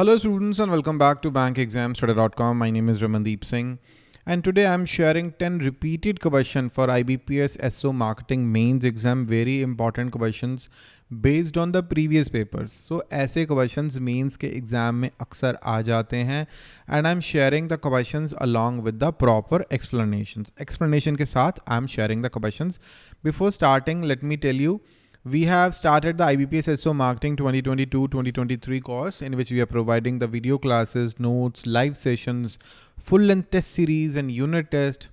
Hello students and welcome back to bankexamstoday.com. My name is Ramandeep Singh and today I'm sharing 10 repeated questions for IBPS SO marketing mains exam. Very important questions based on the previous papers. So essay questions mains exam mein aksar aa jate hain and I'm sharing the questions along with the proper explanations. Explanation ke saath I'm sharing the questions. Before starting let me tell you we have started the IBPS SO Marketing 2022-2023 course in which we are providing the video classes, notes, live sessions, full length test series and unit test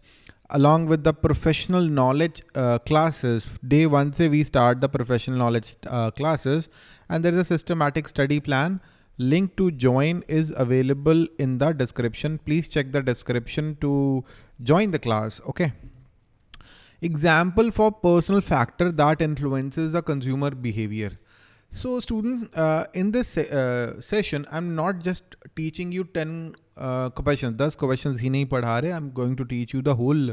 along with the professional knowledge uh, classes. Day one say we start the professional knowledge uh, classes and there is a systematic study plan. Link to join is available in the description. Please check the description to join the class. Okay example for personal factor that influences the consumer behavior. So student, uh, in this uh, session, I'm not just teaching you 10 uh, questions, 10 questions he nahi padha rahe. I'm going to teach you the whole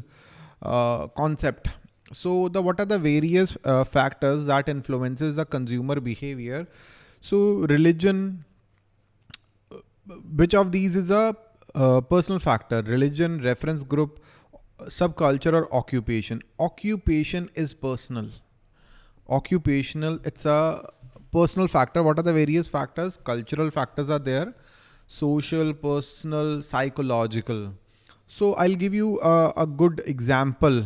uh, concept. So the what are the various uh, factors that influences the consumer behavior? So religion, uh, which of these is a personal factor? Religion, reference group, subculture or occupation. Occupation is personal. Occupational, it's a personal factor. What are the various factors? Cultural factors are there. Social, personal, psychological. So I'll give you a, a good example.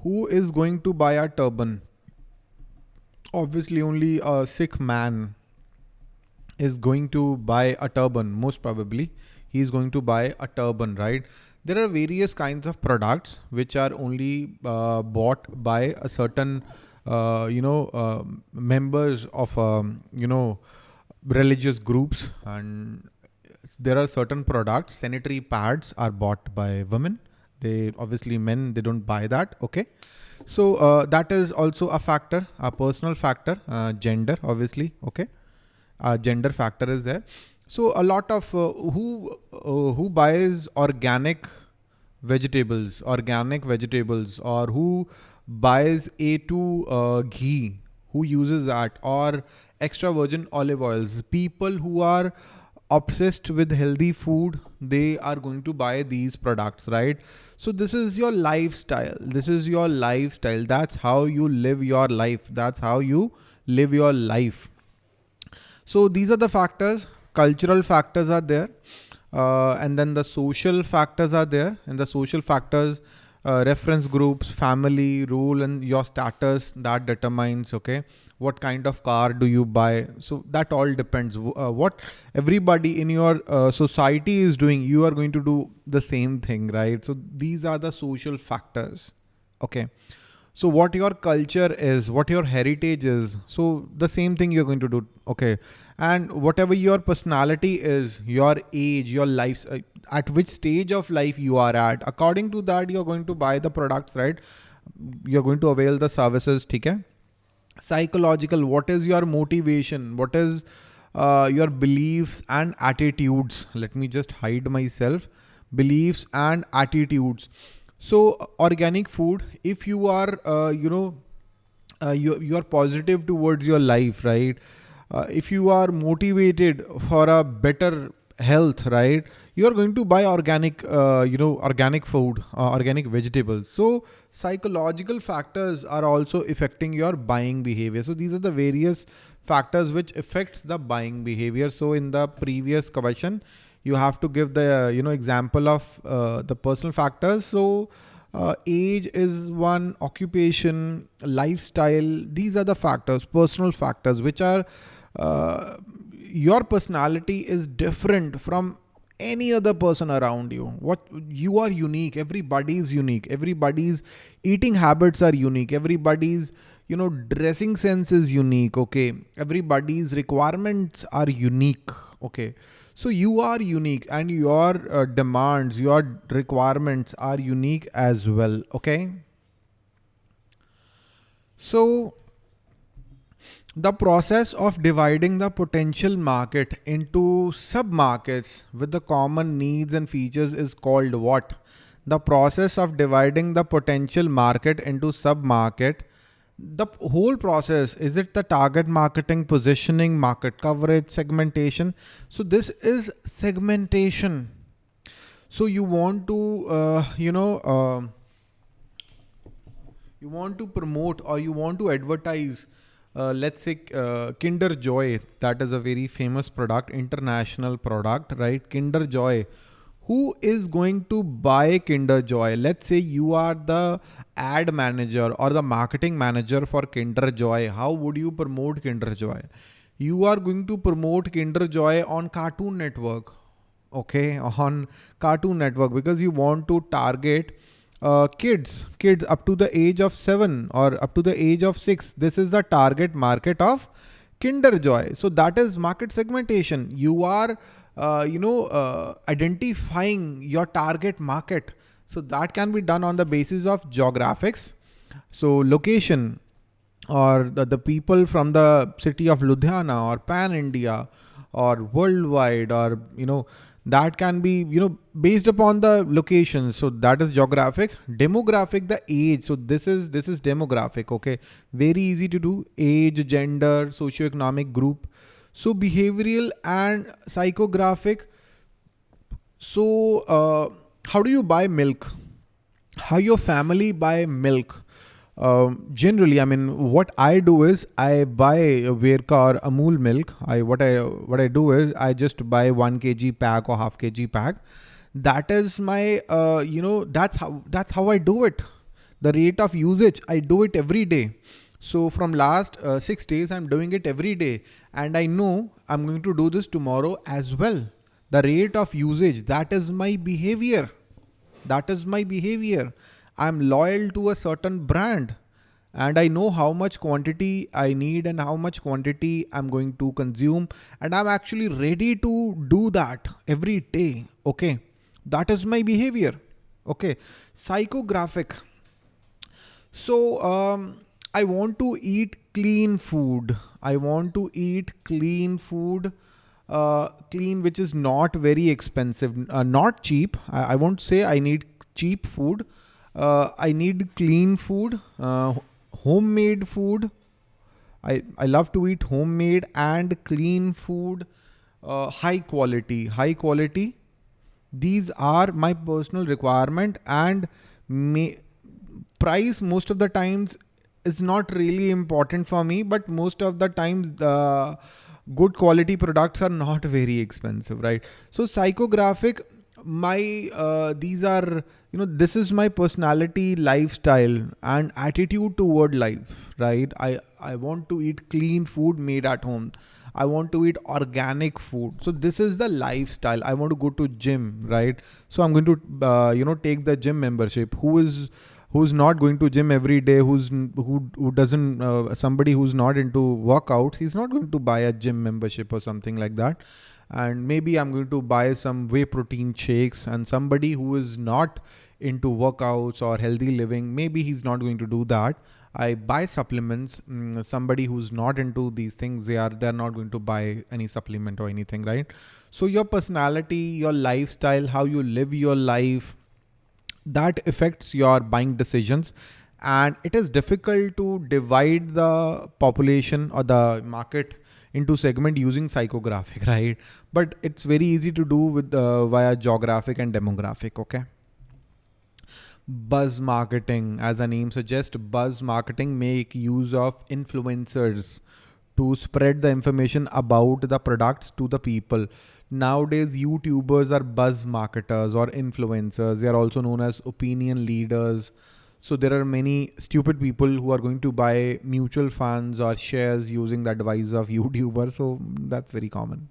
Who is going to buy a turban? Obviously only a Sikh man is going to buy a turban, most probably. He is going to buy a turban, right? There are various kinds of products which are only uh, bought by a certain uh, you know uh, members of um, you know religious groups. And there are certain products sanitary pads are bought by women. They obviously men they don't buy that okay? So uh, that is also a factor a personal factor uh, gender obviously okay? Gender factor is there. So a lot of uh, who uh, who buys organic vegetables, organic vegetables, or who buys A2 uh, ghee, who uses that, or extra virgin olive oils. People who are obsessed with healthy food, they are going to buy these products, right? So this is your lifestyle. This is your lifestyle. That's how you live your life. That's how you live your life. So these are the factors cultural factors are there. Uh, and then the social factors are there and the social factors, uh, reference groups, family, rule, and your status that determines, okay, what kind of car do you buy? So that all depends. Uh, what everybody in your uh, society is doing, you are going to do the same thing, right? So these are the social factors. Okay. So what your culture is, what your heritage is. So the same thing you're going to do. Okay. And whatever your personality is, your age, your life, uh, at which stage of life you are at, according to that, you're going to buy the products, right? You're going to avail the services. Okay. Psychological, what is your motivation? What is uh, your beliefs and attitudes? Let me just hide myself. Beliefs and attitudes so organic food, if you are, uh, you know, uh, you, you are positive towards your life, right? Uh, if you are motivated for a better health, right? You are going to buy organic, uh, you know, organic food, uh, organic vegetables. So psychological factors are also affecting your buying behavior. So these are the various factors which affects the buying behavior. So in the previous question, you have to give the, you know, example of uh, the personal factors. So uh, age is one, occupation, lifestyle. These are the factors, personal factors, which are uh, your personality is different from any other person around you. What you are unique. Everybody is unique. Everybody's eating habits are unique. Everybody's you know dressing sense is unique. Okay. Everybody's requirements are unique. Okay. So you are unique and your uh, demands, your requirements are unique as well. Okay. So the process of dividing the potential market into sub-markets with the common needs and features is called what? The process of dividing the potential market into sub-market the whole process is it the target marketing positioning market coverage segmentation? So this is segmentation. So you want to uh, you know uh, you want to promote or you want to advertise uh, let's say uh, kinder joy. That is a very famous product international product right? Kinder joy who is going to buy Kinder Joy? Let's say you are the ad manager or the marketing manager for Kinder Joy. How would you promote Kinder Joy? You are going to promote Kinder Joy on Cartoon Network. Okay, on Cartoon Network because you want to target uh, kids, kids up to the age of seven or up to the age of six. This is the target market of Kinder Joy. So that is market segmentation. You are uh, you know, uh, identifying your target market. So that can be done on the basis of geographics. So location or the, the people from the city of Ludhiana or pan India or worldwide or, you know, that can be, you know, based upon the location. So that is geographic, demographic, the age. So this is, this is demographic. Okay. Very easy to do age, gender, socioeconomic group. So behavioral and psychographic. So uh, how do you buy milk? How your family buy milk? Um, generally, I mean, what I do is I buy Verka or Amul milk. I what I what I do is I just buy one kg pack or half kg pack. That is my uh, you know that's how that's how I do it. The rate of usage I do it every day. So from last uh, six days, I'm doing it every day and I know I'm going to do this tomorrow as well. The rate of usage, that is my behavior. That is my behavior. I'm loyal to a certain brand and I know how much quantity I need and how much quantity I'm going to consume. And I'm actually ready to do that every day. Okay. That is my behavior. Okay. Psychographic. So, um, I want to eat clean food. I want to eat clean food, uh, clean, which is not very expensive, uh, not cheap. I, I, won't say I need cheap food. Uh, I need clean food, uh, homemade food. I, I love to eat homemade and clean food, uh, high quality, high quality. These are my personal requirement and may price most of the times is not really important for me, but most of the times the good quality products are not very expensive, right? So psychographic, my, uh, these are, you know, this is my personality, lifestyle and attitude toward life, right? I, I want to eat clean food made at home. I want to eat organic food. So this is the lifestyle. I want to go to gym, right? So I'm going to, uh, you know, take the gym membership. Who is, who's not going to gym every day, who's who who doesn't uh, somebody who's not into workouts, he's not going to buy a gym membership or something like that. And maybe I'm going to buy some whey protein shakes and somebody who is not into workouts or healthy living, maybe he's not going to do that. I buy supplements. Mm, somebody who's not into these things, they are they're not going to buy any supplement or anything, right? So your personality, your lifestyle, how you live your life, that affects your buying decisions and it is difficult to divide the population or the market into segment using psychographic, right? But it's very easy to do with uh, via geographic and demographic, okay? Buzz marketing, as the name suggests, buzz marketing make use of influencers to spread the information about the products to the people. Nowadays, YouTubers are buzz marketers or influencers. They are also known as opinion leaders. So there are many stupid people who are going to buy mutual funds or shares using the advice of YouTubers. So that's very common.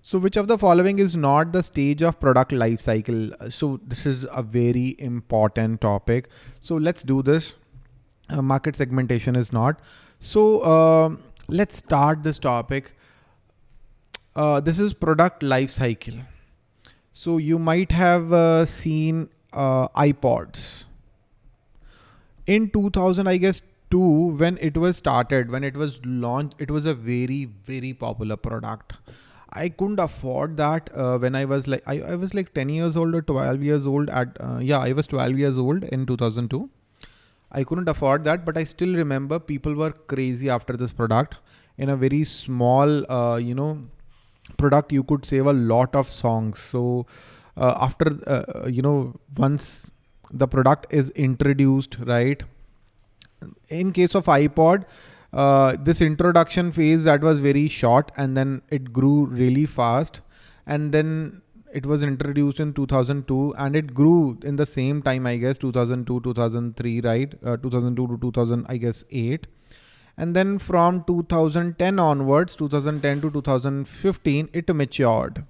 So which of the following is not the stage of product life cycle? So this is a very important topic. So let's do this. Uh, market segmentation is not. So uh, let's start this topic. Uh, this is product life cycle. So you might have uh, seen uh, iPods in 2000, I guess two, when it was started, when it was launched, it was a very, very popular product. I couldn't afford that uh, when I was like, I, I was like 10 years old or 12 years old at, uh, yeah, I was 12 years old in 2002. I couldn't afford that, but I still remember people were crazy after this product in a very small, uh, you know, product. You could save a lot of songs. So uh, after, uh, you know, once the product is introduced, right? In case of iPod, uh, this introduction phase that was very short and then it grew really fast and then it was introduced in 2002 and it grew in the same time i guess 2002 2003 right? Uh, 2002 to 2000 i guess 8 and then from 2010 onwards 2010 to 2015 it matured.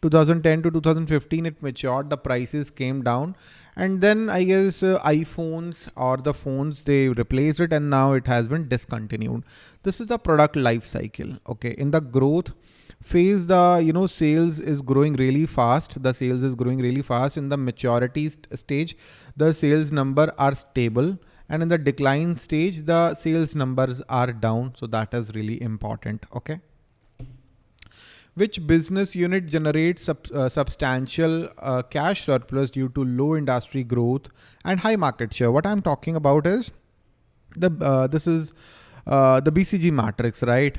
2010 to 2015 it matured. The prices came down. And then i guess uh, iphones or the phones they replaced it and now it has been discontinued. This is the product life cycle okay? In the growth phase the you know sales is growing really fast. The sales is growing really fast. In the maturity st stage the sales number are stable. And in the decline stage the sales numbers are down. So that is really important okay? Which business unit generates sub, uh, substantial uh, cash surplus due to low industry growth and high market share? What i'm talking about is the uh, this is uh, the bcg matrix right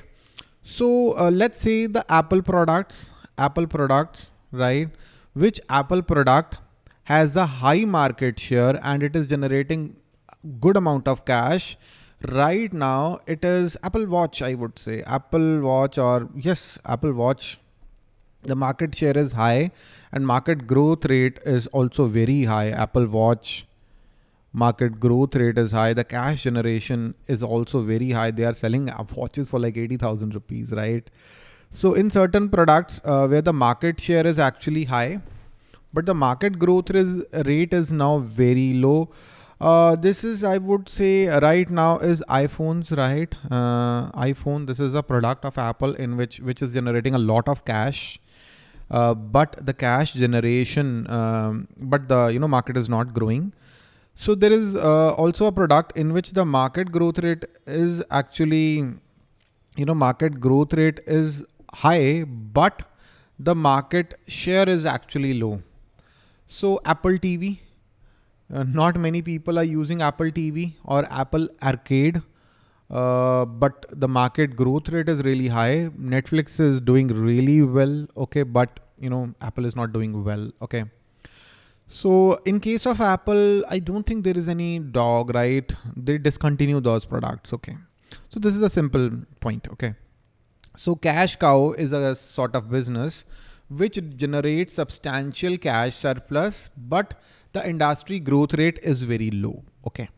so uh, let's say the apple products apple products right? Which apple product has a high market share and it is generating good amount of cash. Right now it is apple watch i would say. Apple watch or yes apple watch the market share is high and market growth rate is also very high. Apple watch market growth rate is high the cash generation is also very high they are selling watches for like 80000 rupees right so in certain products uh, where the market share is actually high but the market growth is, rate is now very low uh, this is, I would say right now is iPhones, right? Uh, iPhone, this is a product of Apple in which, which is generating a lot of cash. Uh, but the cash generation, um, but the, you know, market is not growing. So there is uh, also a product in which the market growth rate is actually, you know, market growth rate is high, but the market share is actually low. So Apple TV, uh, not many people are using Apple TV or Apple Arcade. Uh, but the market growth rate is really high. Netflix is doing really well. Okay. But you know, Apple is not doing well. Okay. So in case of Apple, I don't think there is any dog, right? They discontinue those products. Okay. So this is a simple point. Okay. So cash cow is a sort of business which generates substantial cash surplus, but the industry growth rate is very low. Okay.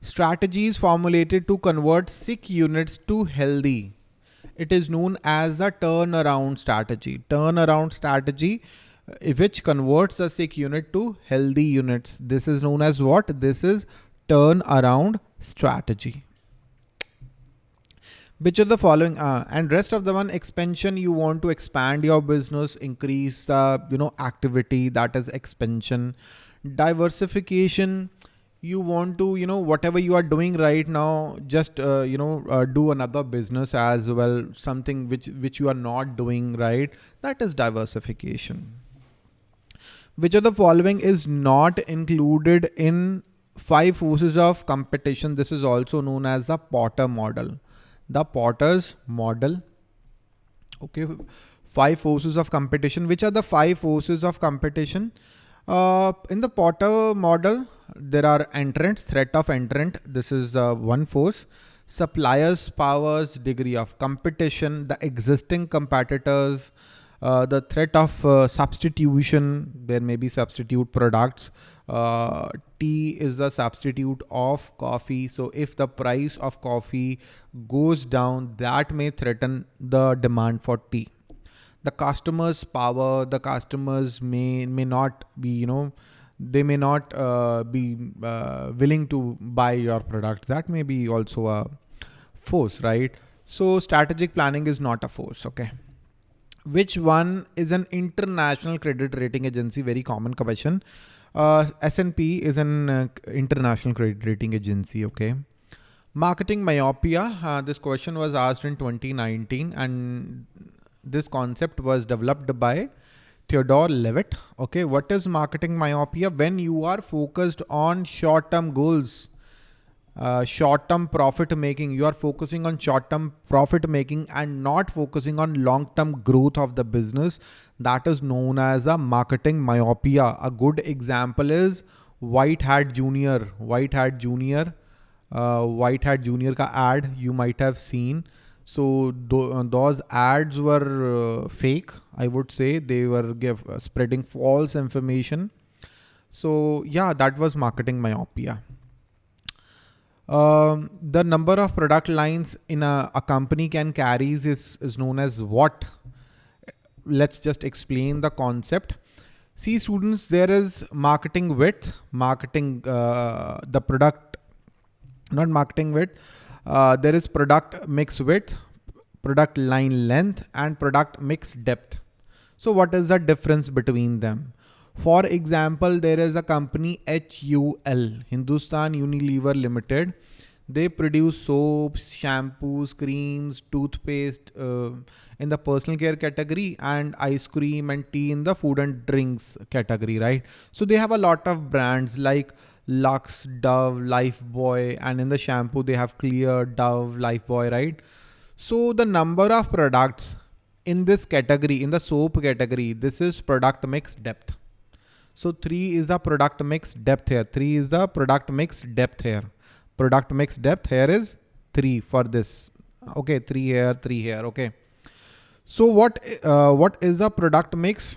Strategies formulated to convert sick units to healthy. It is known as a turnaround strategy. Turnaround strategy which converts a sick unit to healthy units. This is known as what? This is turnaround strategy which of the following uh, and rest of the one expansion you want to expand your business increase uh, you know activity that is expansion diversification you want to you know whatever you are doing right now just uh, you know uh, do another business as well something which which you are not doing right that is diversification which of the following is not included in five forces of competition this is also known as the Porter model the Porter's model. Okay, five forces of competition. Which are the five forces of competition? Uh, in the Porter model, there are entrants, threat of entrant. This is uh, one force. Suppliers, powers, degree of competition, the existing competitors, uh, the threat of uh, substitution. There may be substitute products uh, tea is the substitute of coffee. So if the price of coffee goes down, that may threaten the demand for tea. The customer's power, the customers may may not be, you know, they may not uh, be uh, willing to buy your product. That may be also a force, right? So strategic planning is not a force. Okay. Which one is an international credit rating agency? Very common question. Uh, S&P is an uh, international credit rating agency. Okay. Marketing myopia. Uh, this question was asked in 2019 and this concept was developed by Theodore Levitt. Okay, what is marketing myopia? When you are focused on short-term goals, uh, short-term profit making, you are focusing on short-term profit making and not focusing on long-term growth of the business. That is known as a marketing myopia. A good example is White Hat Junior. White Hat Junior. Uh, White Hat Junior ka ad you might have seen. So th those ads were uh, fake. I would say they were give, uh, spreading false information. So yeah, that was marketing myopia. Um, the number of product lines in a, a company can carries is, is known as what? Let's just explain the concept. See students, there is marketing width, marketing, uh, the product, not marketing width, uh, there is product mix width, product line length and product mix depth. So what is the difference between them? For example, there is a company HUL, Hindustan Unilever Limited. They produce soaps, shampoos, creams, toothpaste uh, in the personal care category and ice cream and tea in the food and drinks category, right? So they have a lot of brands like Lux, Dove, Lifebuoy, and in the shampoo they have Clear, Dove, Lifebuoy, right? So the number of products in this category, in the soap category, this is product mix depth. So three is the product mix depth here. Three is the product mix depth here. Product mix depth here is three for this. Okay, three here, three here. Okay. So what uh, what is the product mix?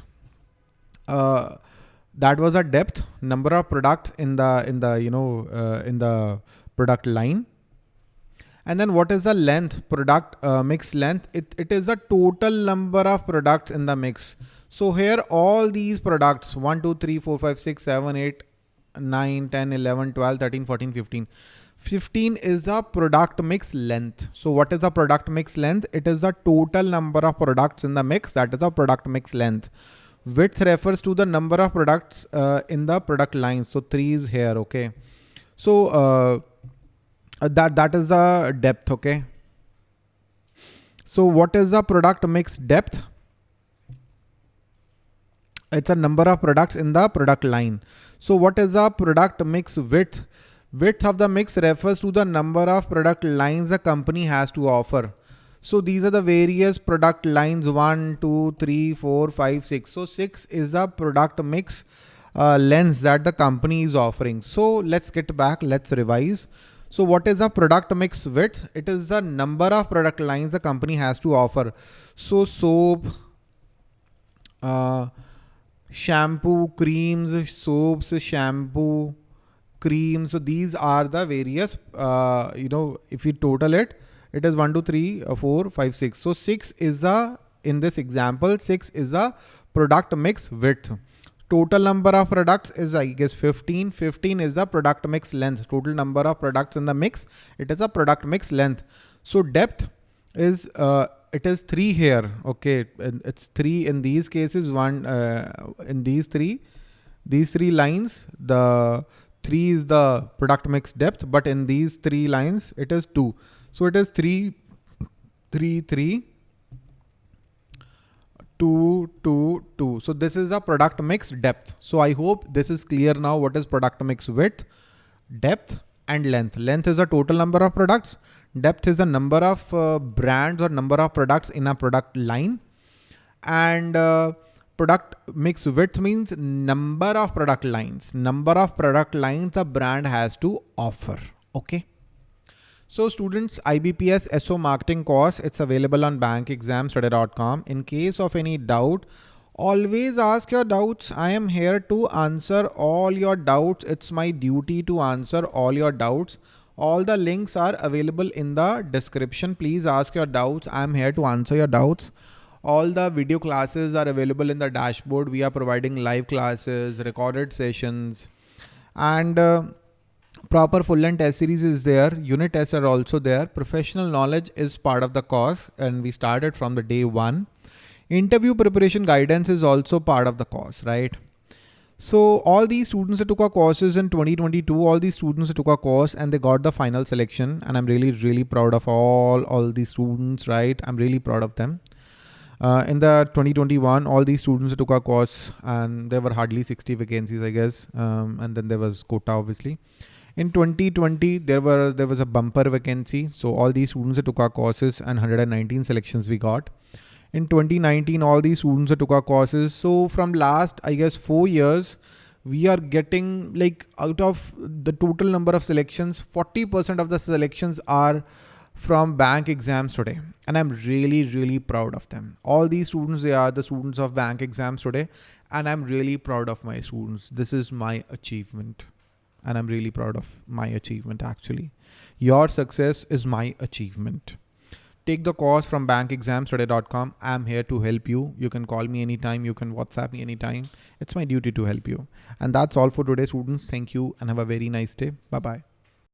Uh, that was a depth number of products in the in the you know uh, in the product line. And then what is the length product uh, mix length? It, it is the total number of products in the mix. So here all these products 1, 2, 3, 4, 5, 6, 7, 8, 9, 10, 11, 12, 13, 14, 15. 15 is the product mix length. So what is the product mix length? It is the total number of products in the mix. That is the product mix length. Width refers to the number of products uh, in the product line. So three is here. Okay. So uh, that that is the depth. Okay. So what is the product mix depth? it's a number of products in the product line. So what is the product mix width? Width of the mix refers to the number of product lines the company has to offer. So these are the various product lines one, two, three, four, five, six. So six is the product mix uh, lens that the company is offering. So let's get back, let's revise. So what is the product mix width? It is the number of product lines the company has to offer. So soap, uh, shampoo, creams, soaps, shampoo, creams. So these are the various, uh, you know, if you total it, it is 1, 2, 3, uh, 4, 5, 6. So 6 is the, in this example, 6 is a product mix width. Total number of products is I guess 15. 15 is the product mix length. Total number of products in the mix. It is a product mix length. So depth is uh, it is three here. Okay, it's three in these cases. One uh, in these three, these three lines. The three is the product mix depth, but in these three lines, it is two. So it is three, three, three, two, two, two. So this is a product mix depth. So I hope this is clear now. What is product mix width, depth, and length? Length is the total number of products Depth is the number of uh, brands or number of products in a product line. And uh, product mix width means number of product lines. Number of product lines a brand has to offer. Okay. So students, IBPS SO marketing course, it's available on bankexamstoday.com. In case of any doubt, always ask your doubts. I am here to answer all your doubts. It's my duty to answer all your doubts. All the links are available in the description. Please ask your doubts. I'm here to answer your doubts. All the video classes are available in the dashboard. We are providing live classes, recorded sessions, and uh, proper full length test series is there. Unit tests are also there. Professional knowledge is part of the course and we started from the day one. Interview preparation guidance is also part of the course, right? So all these students that took our courses in 2022, all these students that took our course and they got the final selection. And I'm really, really proud of all, all these students, right? I'm really proud of them. Uh, in the 2021, all these students took our course and there were hardly 60 vacancies, I guess. Um, and then there was quota, obviously. In 2020, there were there was a bumper vacancy. So all these students took our courses and 119 selections we got. In 2019, all these students took our courses. So from last, I guess, four years, we are getting like out of the total number of selections, 40% of the selections are from bank exams today. And I'm really, really proud of them. All these students, they are the students of bank exams today. And I'm really proud of my students. This is my achievement. And I'm really proud of my achievement actually. Your success is my achievement. Take the course from bankexamstoday.com. I'm here to help you. You can call me anytime. You can WhatsApp me anytime. It's my duty to help you. And that's all for today, students. Thank you and have a very nice day. Bye-bye.